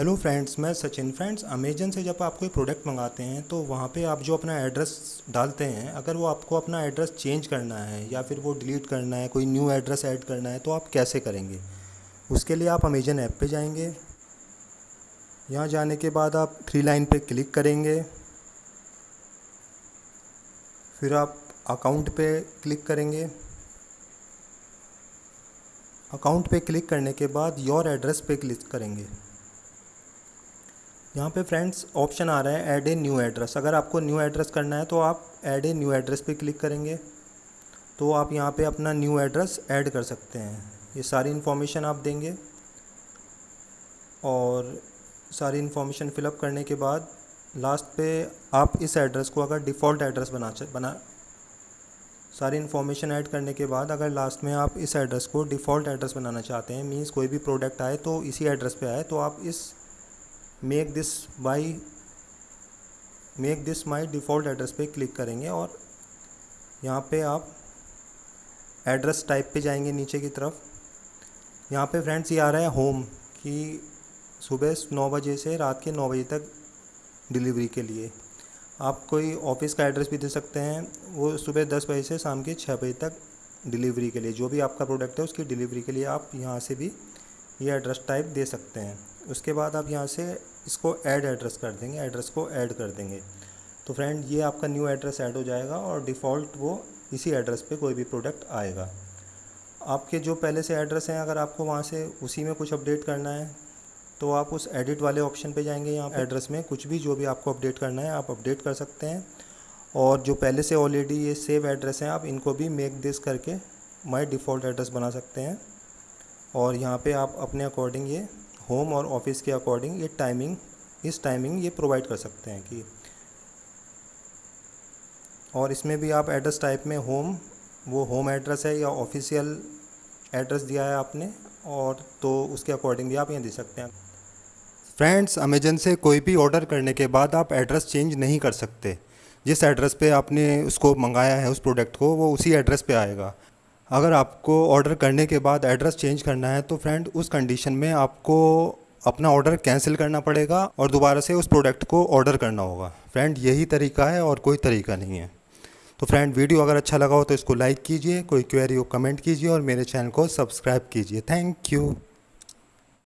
Hello friends मैं Sachin friends Amazon से जब आप कोई प्रोडक्ट मंगाते हैं तो वहाँ पे आप जो अपना एड्रेस डालते हैं, अगर वो आपको अपना एड्रेस चेंज करना है, या फिर वो डिलीट करना है, कोई न्यू एड्रेस ऐड करना है तो आप कैसे करेंगे? उसके लिए आप अमेजन ऐप पे जाएँगे। यहाँ जाने के बाद आप थ्री लाइन पे क्लिक करेंगे। फिर आप अकाउंट पे क्लिक करेंगे। अकाउंट पे क्लिक करने के बाद योर एड्रेस पे क्लिक करेंगे। यहाँ पे फ्रेंड्स ऑप्शन आ रहा है ऐड ए न्यू एड्रेस अगर आपको न्यू एड्रेस करना है तो आप ऐड ए न्यू एड्रेस पे क्लिक करेंगे। तो आप यहाँ पे अपना न्यू एड्रेस ऐड कर सकते हैं। ये सारी इन्फॉर्मेशन आप देंगे और सारी इन्फॉर्मेशन फिलअप करने के बाद लास्ट पे आप इस एड्रेस को अगर डिफ़ॉल्ट एड्रेस बना बना सारी इन्फॉर्मेशन ऐड करने के बाद अगर लास्ट में आप इस एड्रेस को डिफ़ॉल्ट एड्रेस बनाना चाहते हैं मीन्स कोई भी प्रोडक्ट आए तो इसी एड्रेस पे आए तो आप इस make this by make this my default address पे क्लिक करेंगे और यहाँ पे आप एड्रेस टाइप पे जाएँगे नीचे की तरफ़। यहाँ पे फ्रेंड्स ये आ रहा है होम कि सुबह नौ बजे से रात के नौ बजे तक डिलीवरी के लिए। आप कोई ऑफ़िस का एड्रेस भी दे सकते हैं, वो सुबह दस बजे से शाम के छः बजे तक डिलीवरी के लिए। जो भी आपका प्रोडक्ट है उसकी डिलीवरी के लिए आप यहाँ से भी ये एड्रेस टाइप दे सकते हैं। उसके बाद आप यहाँ से इसको ऐड एड्रेस कर देंगे एड्रेस को ऐड कर देंगे। तो फ्रेंड ये आपका न्यू एड्रेस ऐड हो जाएगा और डिफ़ॉल्ट वो इसी एड्रेस पे कोई भी प्रोडक्ट आएगा। आपके जो पहले से एड्रेस हैं, अगर आपको वहाँ से उसी में कुछ अपडेट करना है तो आप उस एडिट वाले ऑप्शन पे जाएँगे यहाँ एड्रेस में कुछ भी जो भी आपको अपडेट करना है, आप अपडेट कर सकते हैं। और जो पहले से ऑलरेडी ये सेव एड्रेस हैं, आप इनको भी मेक दिस करके माई डिफ़ॉल्ट एड्रेस बना सकते हैं। और यहाँ पे आप अपने अकॉर्डिंग ये होम और ऑफ़िस के अकॉर्डिंग ये टाइमिंग इस टाइमिंग ये प्रोवाइड कर सकते हैं कि और इसमें भी आप एड्रेस टाइप में होम वो होम एड्रेस है या ऑफिशियल एड्रेस दिया है आपने और तो उसके अकॉर्डिंग भी आप यहाँ दे सकते हैं। फ्रेंड्स अमेजन से कोई भी ऑर्डर करने के बाद आप एड्रेस चेंज नहीं कर सकते। जिस एड्रेस पे आपने उसको मंगाया है, उस प्रोडक्ट को, वो उसी एड्रेस पे आएगा। अगर आपको ऑर्डर करने के बाद एड्रेस चेंज करना है तो फ्रेंड उस कंडीशन में आपको अपना ऑर्डर कैंसिल करना पड़ेगा और दोबारा से उस प्रोडक्ट को ऑर्डर करना होगा। फ्रेंड यही तरीका है और कोई तरीका नहीं है। तो फ्रेंड वीडियो अगर अच्छा लगा हो तो इसको लाइक कीजिए, कोई क्वेरी हो कमेंट कीजिए और मेरे चैनल को सब्सक्राइब कीजिए। Thank you